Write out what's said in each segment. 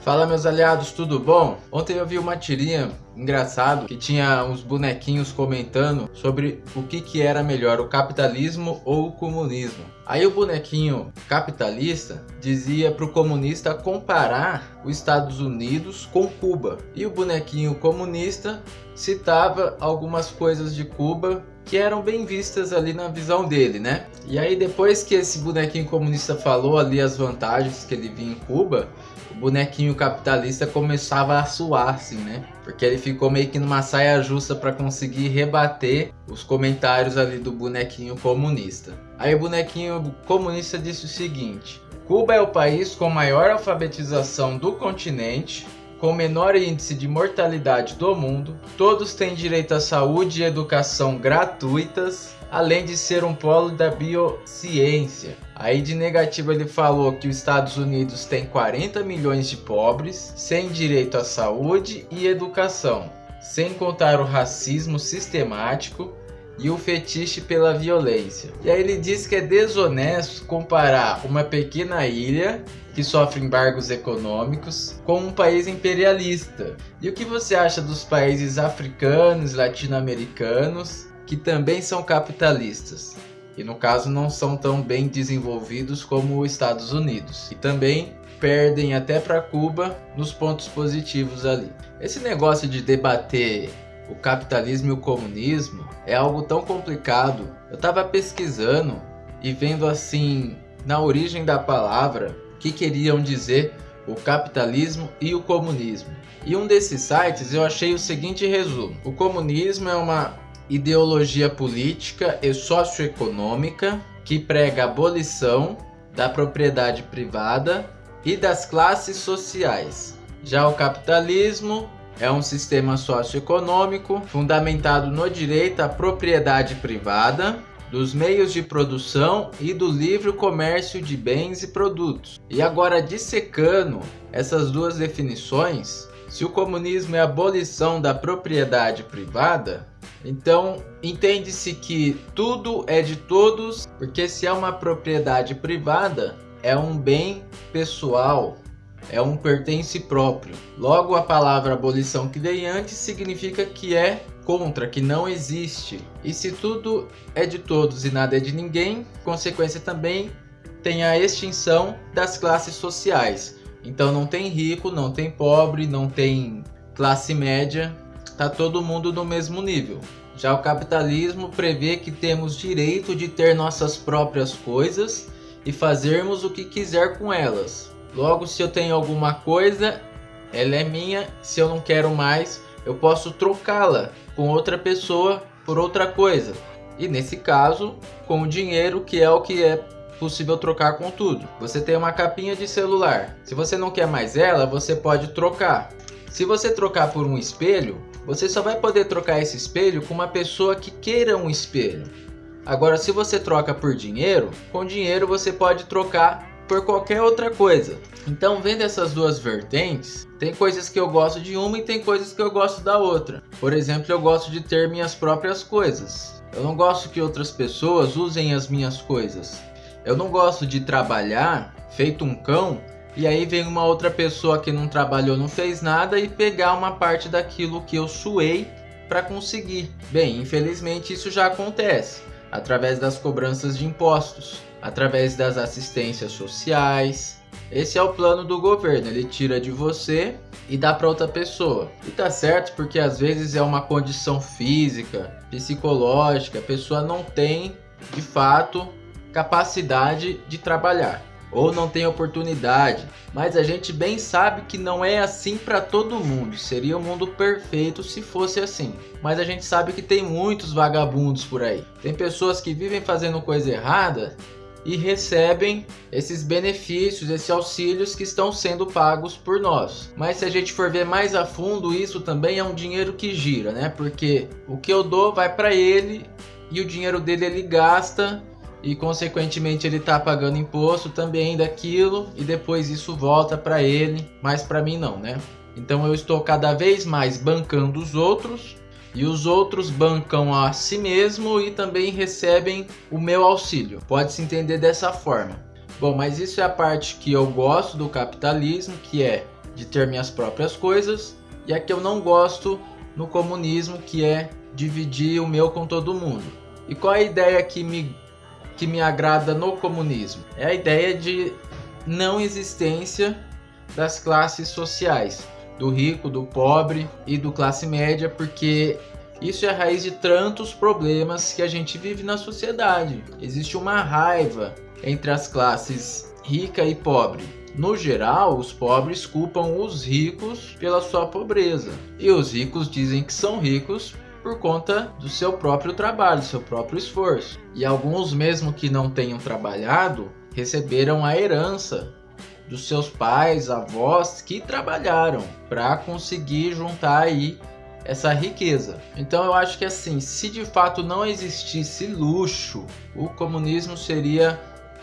Fala meus aliados, tudo bom? Ontem eu vi uma tirinha engraçado que tinha uns bonequinhos comentando sobre o que, que era melhor, o capitalismo ou o comunismo. Aí o bonequinho capitalista dizia para o comunista comparar os Estados Unidos com Cuba. E o bonequinho comunista citava algumas coisas de Cuba que eram bem vistas ali na visão dele, né? E aí depois que esse bonequinho comunista falou ali as vantagens que ele via em Cuba, o bonequinho capitalista começava a suar assim, né? Porque ele ficou meio que numa saia justa para conseguir rebater os comentários ali do bonequinho comunista. Aí o bonequinho comunista disse o seguinte: Cuba é o país com maior alfabetização do continente, com menor índice de mortalidade do mundo, todos têm direito à saúde e educação gratuitas, além de ser um polo da biociência. Aí de negativo ele falou que os Estados Unidos tem 40 milhões de pobres, sem direito à saúde e educação, sem contar o racismo sistemático e o fetiche pela violência. E aí ele diz que é desonesto comparar uma pequena ilha que sofre embargos econômicos com um país imperialista. E o que você acha dos países africanos, latino-americanos que também são capitalistas? E no caso não são tão bem desenvolvidos como os Estados Unidos. E também perdem até para Cuba nos pontos positivos ali. Esse negócio de debater o capitalismo e o comunismo é algo tão complicado. Eu estava pesquisando e vendo assim na origem da palavra que queriam dizer o capitalismo e o comunismo. E um desses sites eu achei o seguinte resumo: o comunismo é uma ideologia política e socioeconômica que prega a abolição da propriedade privada e das classes sociais. Já o capitalismo é um sistema socioeconômico fundamentado no direito à propriedade privada, dos meios de produção e do livre comércio de bens e produtos. E agora dissecando essas duas definições, se o comunismo é a abolição da propriedade privada, então entende-se que tudo é de todos, porque se é uma propriedade privada, é um bem pessoal, é um pertence próprio. Logo, a palavra abolição que dei antes significa que é contra, que não existe. E se tudo é de todos e nada é de ninguém, consequência também tem a extinção das classes sociais. Então não tem rico, não tem pobre, não tem classe média, tá todo mundo no mesmo nível. Já o capitalismo prevê que temos direito de ter nossas próprias coisas e fazermos o que quiser com elas. Logo, se eu tenho alguma coisa, ela é minha. Se eu não quero mais, eu posso trocá-la com outra pessoa por outra coisa. E nesse caso, com o dinheiro, que é o que é possível trocar com tudo. Você tem uma capinha de celular. Se você não quer mais ela, você pode trocar. Se você trocar por um espelho, você só vai poder trocar esse espelho com uma pessoa que queira um espelho. Agora, se você troca por dinheiro, com dinheiro você pode trocar por qualquer outra coisa. Então, vendo essas duas vertentes, tem coisas que eu gosto de uma e tem coisas que eu gosto da outra. Por exemplo, eu gosto de ter minhas próprias coisas. Eu não gosto que outras pessoas usem as minhas coisas. Eu não gosto de trabalhar feito um cão e aí vem uma outra pessoa que não trabalhou, não fez nada e pegar uma parte daquilo que eu suei para conseguir. Bem, infelizmente isso já acontece através das cobranças de impostos através das assistências sociais. Esse é o plano do governo, ele tira de você e dá para outra pessoa. E tá certo porque às vezes é uma condição física, psicológica, a pessoa não tem de fato capacidade de trabalhar ou não tem oportunidade, mas a gente bem sabe que não é assim para todo mundo. Seria o um mundo perfeito se fosse assim. Mas a gente sabe que tem muitos vagabundos por aí. Tem pessoas que vivem fazendo coisa errada e recebem esses benefícios, esses auxílios que estão sendo pagos por nós. Mas se a gente for ver mais a fundo, isso também é um dinheiro que gira, né? Porque o que eu dou vai para ele e o dinheiro dele ele gasta e consequentemente ele está pagando imposto também daquilo e depois isso volta para ele, mas para mim não, né? Então eu estou cada vez mais bancando os outros e os outros bancam a si mesmo e também recebem o meu auxílio. Pode se entender dessa forma. Bom, mas isso é a parte que eu gosto do capitalismo, que é de ter minhas próprias coisas e a que eu não gosto no comunismo, que é dividir o meu com todo mundo. E qual é a ideia que me, que me agrada no comunismo? É a ideia de não existência das classes sociais, do rico, do pobre e do classe média, porque isso é a raiz de tantos problemas que a gente vive na sociedade. Existe uma raiva entre as classes rica e pobre. No geral, os pobres culpam os ricos pela sua pobreza. E os ricos dizem que são ricos por conta do seu próprio trabalho, seu próprio esforço. E alguns, mesmo que não tenham trabalhado, receberam a herança dos seus pais, avós que trabalharam para conseguir juntar aí essa riqueza. Então eu acho que assim, se de fato não existisse luxo, o comunismo seria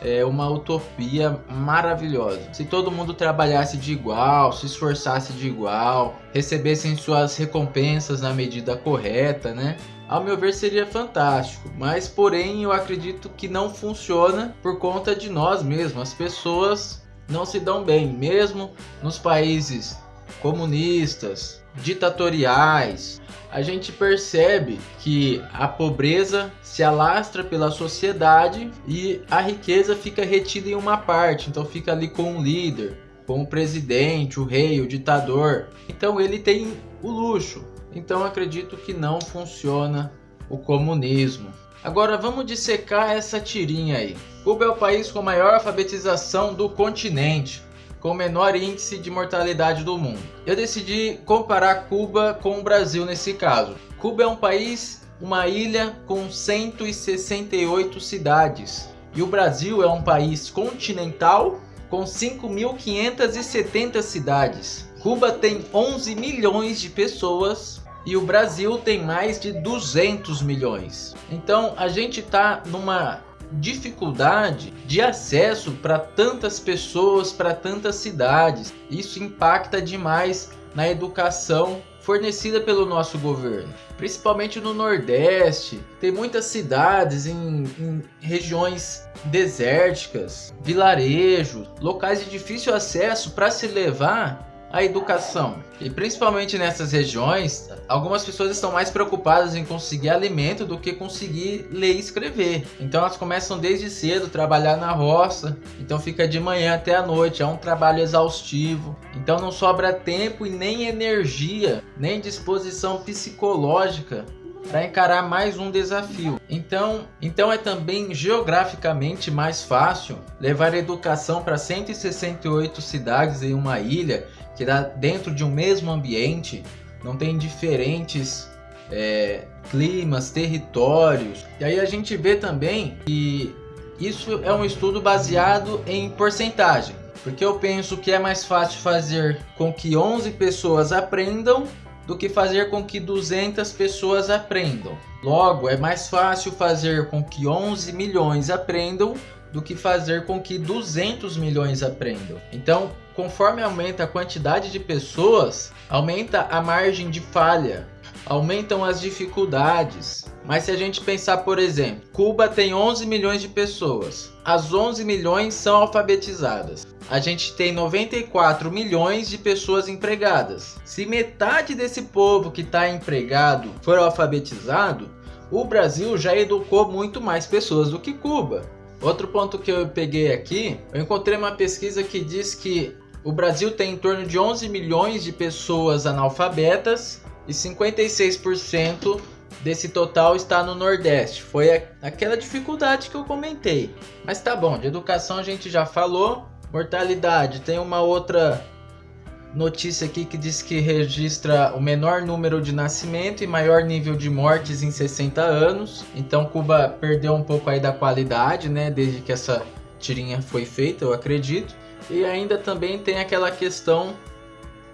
é, uma utopia maravilhosa. Se todo mundo trabalhasse de igual, se esforçasse de igual, recebessem suas recompensas na medida correta, né? Ao meu ver seria fantástico, mas porém eu acredito que não funciona por conta de nós mesmos. As pessoas não se dão bem, mesmo nos países comunistas, ditatoriais, a gente percebe que a pobreza se alastra pela sociedade e a riqueza fica retida em uma parte, então fica ali com o líder, com o presidente, o rei, o ditador. Então ele tem o luxo. Então acredito que não funciona o comunismo. Agora vamos dissecar essa tirinha aí. Cuba é o país com maior alfabetização do continente com o menor índice de mortalidade do mundo. Eu decidi comparar Cuba com o Brasil nesse caso. Cuba é um país, uma ilha com 168 cidades. E o Brasil é um país continental com 5.570 cidades. Cuba tem 11 milhões de pessoas e o Brasil tem mais de 200 milhões. Então a gente está numa dificuldade de acesso para tantas pessoas, para tantas cidades. Isso impacta demais na educação fornecida pelo nosso governo, principalmente no Nordeste. Tem muitas cidades em, em, regiões desérticas, vilarejos, locais de difícil acesso para se levar a educação. E principalmente nessas regiões, algumas pessoas estão mais preocupadas em conseguir alimento do que conseguir ler e escrever. Então elas começam desde cedo a trabalhar na roça, então fica de manhã até a noite, é um trabalho exaustivo. Então não sobra tempo e nem energia, nem disposição psicológica para encarar mais um desafio. Então, então é também geograficamente mais fácil levar educação para 168 cidades em uma ilha que dá dentro de um mesmo ambiente, não tem diferentes é, climas, territórios. E aí a gente vê também que isso é um estudo baseado em porcentagem. Porque eu penso que é mais fácil fazer com que 11 pessoas aprendam do que fazer com que 200 pessoas aprendam. Logo, é mais fácil fazer com que 11 milhões aprendam do que fazer com que 200 milhões aprendam. Então, conforme aumenta a quantidade de pessoas, aumenta a margem de falha, aumentam as dificuldades. Mas se a gente pensar, por exemplo, Cuba tem 11 milhões de pessoas. As 11 milhões são alfabetizadas. A gente tem 94 milhões de pessoas empregadas. Se metade desse povo que está empregado for alfabetizado, o Brasil já educou muito mais pessoas do que Cuba. Outro ponto que eu peguei aqui, eu encontrei uma pesquisa que diz que o Brasil tem em torno de 11 milhões de pessoas analfabetas e 56% desse total está no Nordeste. Foi aquela dificuldade que eu comentei. Mas tá bom, de educação a gente já falou. Mortalidade, tem uma outra notícia aqui que diz que registra o menor número de nascimento e maior nível de mortes em 60 anos. Então Cuba perdeu um pouco aí da qualidade, né, desde que essa tirinha foi feita, eu acredito. E ainda também tem aquela questão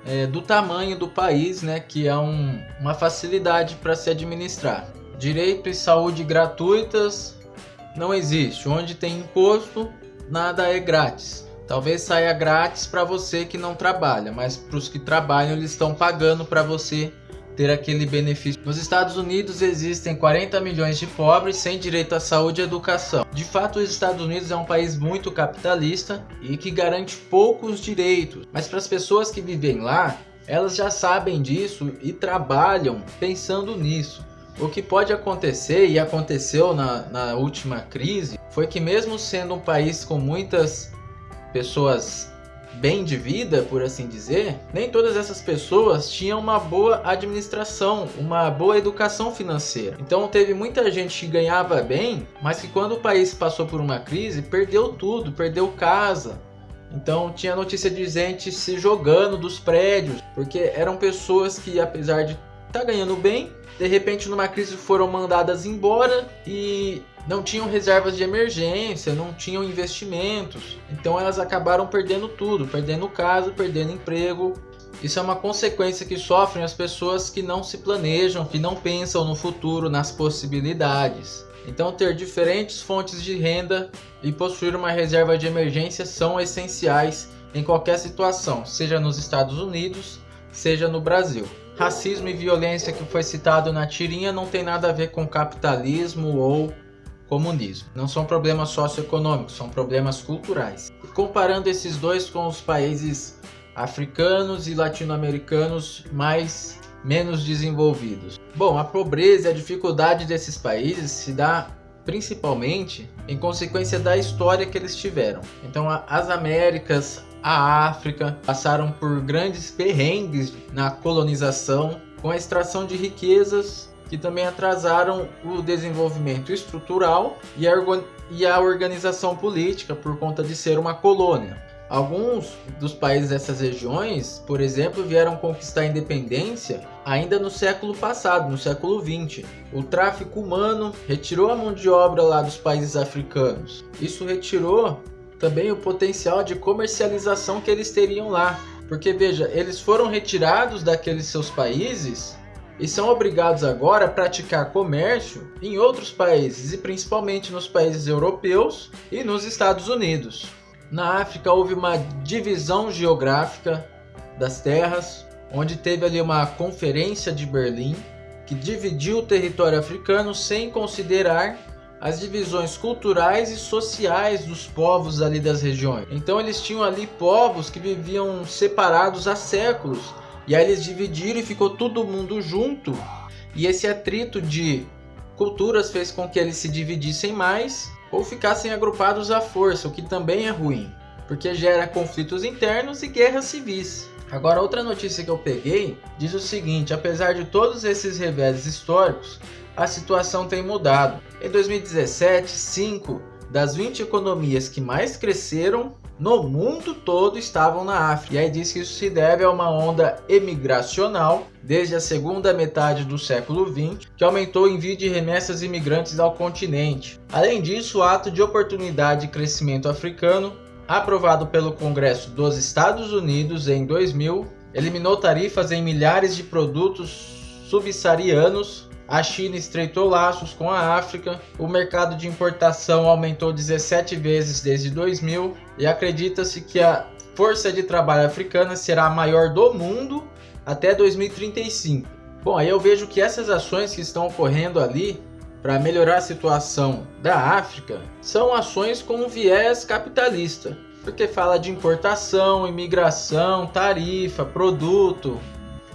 é, do tamanho do país, né, que é um, uma facilidade para se administrar. Direito e saúde gratuitas não existe. Onde tem imposto, nada é grátis. Talvez saia grátis para você que não trabalha, mas para os que trabalham eles estão pagando para você ter aquele benefício. Nos Estados Unidos existem 40 milhões de pobres sem direito à saúde e educação. De fato, os Estados Unidos é um país muito capitalista e que garante poucos direitos, mas para as pessoas que vivem lá, elas já sabem disso e trabalham pensando nisso. O que pode acontecer, e aconteceu na, na última crise, foi que mesmo sendo um país com muitas pessoas bem de vida, por assim dizer, nem todas essas pessoas tinham uma boa administração, uma boa educação financeira. Então teve muita gente que ganhava bem, mas que quando o país passou por uma crise, perdeu tudo, perdeu casa. Então tinha notícia de gente se jogando dos prédios, porque eram pessoas que apesar de estar tá ganhando bem, de repente numa crise foram mandadas embora e não tinham reservas de emergência, não tinham investimentos. Então elas acabaram perdendo tudo, perdendo casa, perdendo emprego. Isso é uma consequência que sofrem as pessoas que não se planejam, que não pensam no futuro, nas possibilidades. Então ter diferentes fontes de renda e possuir uma reserva de emergência são essenciais em qualquer situação, seja nos Estados Unidos, seja no Brasil. Racismo e violência que foi citado na tirinha não tem nada a ver com capitalismo ou comunismo. Não são problemas socioeconômicos, são problemas culturais. E comparando esses dois com os países africanos e latino-americanos mais menos desenvolvidos. Bom, a pobreza e a dificuldade desses países se dá principalmente em consequência da história que eles tiveram. Então, as Américas, a África passaram por grandes perrengues na colonização, com a extração de riquezas que também atrasaram o desenvolvimento estrutural e a, organização política por conta de ser uma colônia. Alguns dos países dessas regiões, por exemplo, vieram conquistar a independência ainda no século passado, no século 20. O tráfico humano retirou a mão de obra lá dos países africanos. Isso retirou também o potencial de comercialização que eles teriam lá. Porque veja, eles foram retirados daqueles seus países e são obrigados agora a praticar comércio em outros países e principalmente nos países europeus e nos Estados Unidos. Na África houve uma divisão geográfica das terras, onde teve ali uma conferência de Berlim que dividiu o território africano sem considerar as divisões culturais e sociais dos povos ali das regiões. Então eles tinham ali povos que viviam separados há séculos e aí eles dividiram e ficou todo mundo junto. E esse atrito de culturas fez com que eles se dividissem mais ou ficassem agrupados à força, o que também é ruim, porque gera conflitos internos e guerras civis. Agora, outra notícia que eu peguei diz o seguinte: apesar de todos esses reveses históricos, a situação tem mudado. Em 2017, 5 das 20 economias que mais cresceram no mundo todo estavam na África. E aí diz que isso se deve a uma onda emigracional desde a segunda metade do século XX, que aumentou o envio de remessas imigrantes ao continente. Além disso, o ato de oportunidade e crescimento africano, aprovado pelo Congresso dos Estados Unidos em 2000, eliminou tarifas em milhares de produtos subsaarianos a China estreitou laços com a África, o mercado de importação aumentou 17 vezes desde 2000 e acredita-se que a força de trabalho africana será a maior do mundo até 2035. Bom, aí eu vejo que essas ações que estão ocorrendo ali para melhorar a situação da África são ações com viés capitalista, porque fala de importação, imigração, tarifa, produto,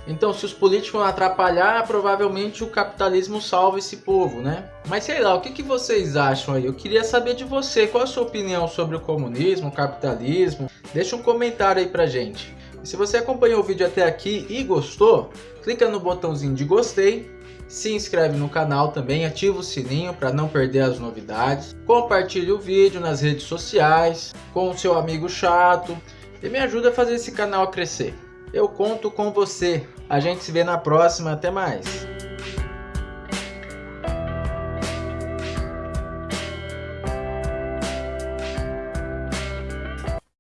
então, se os políticos não atrapalhar, provavelmente o capitalismo salva esse povo, né? Mas sei lá, o que, que vocês acham aí? Eu queria saber de você, qual a sua opinião sobre o comunismo, o capitalismo? Deixa um comentário aí pra gente. E se você acompanhou o vídeo até aqui e gostou, clica no botãozinho de gostei, se inscreve no canal também, ativa o sininho para não perder as novidades, compartilhe o vídeo nas redes sociais, com o seu amigo chato e me ajuda a fazer esse canal crescer. Eu conto com você. A gente se vê na próxima. Até mais.